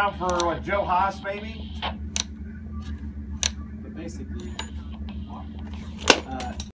For what, Joe Haas, maybe? But basically,